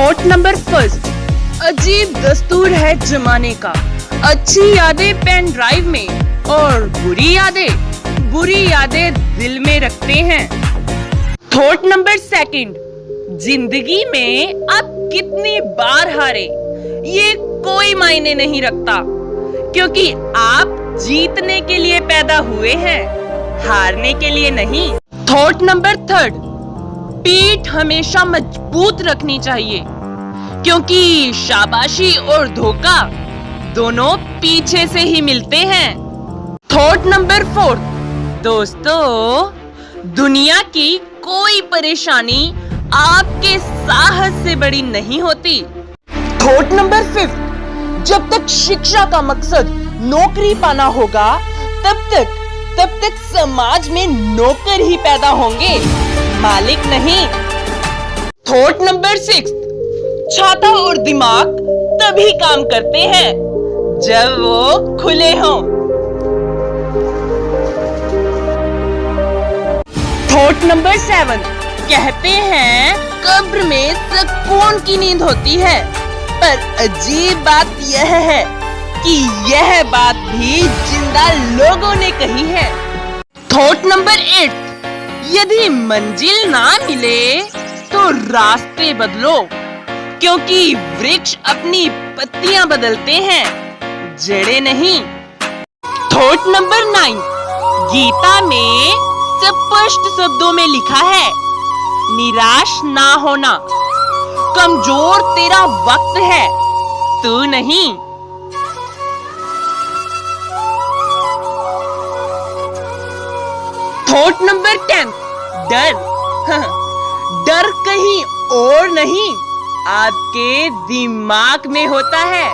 Thought number first. अजीब दस्तूर है जमाने का। अच्छी यादें पेन ड्राइव में और बुरी यादें बुरी यादें दिल में रखते हैं। थॉट नंबर सेकंड, ज़िंदगी में आप कितनी बार हारे? ये कोई मायने नहीं रखता, क्योंकि आप जीतने के लिए पैदा हुए हैं, हारने के लिए नहीं। थॉट नंबर थर्ड पीठ हमेशा मज़बूत रखनी चाहिए, क्योंकि शाबाशी और धोखा दोनों पीछे से ही मिलते हैं। थॉट नंबर फोर्थ दोस्तों, दुनिया की कोई परेशानी आपके साहस से बड़ी नहीं होती। Thought number fifth. जब तक शिक्षा का मकसद नौकरी पाना होगा, तब तक तब तक समाज में नौकर ही पैदा होंगे। मालिक नहीं। थॉट नंबर सिक्स छाता और दिमाग तभी काम करते हैं जब वो खुले हों। थॉट नंबर सेवन कहते हैं, कब्र में सुकून की नींद होती है। पर अजीब बात यह है कि यह बात भी ज़िंदा लोगों ने कही है। थॉट नंबर एट यदि मंजिल ना मिले तो रास्ते बदलो, क्योंकि वृक्ष अपनी पत्तियाँ बदलते हैं, जड़े नहीं। थॉट नंबर नाइन, गीता में स्पष्ट शब्दों में लिखा है, निराश ना होना, कमज़ोर तेरा वक्त है, तू नहीं। थॉट नंबर टेन डर। डर कहीं और नहीं आपके दिमाग में होता है।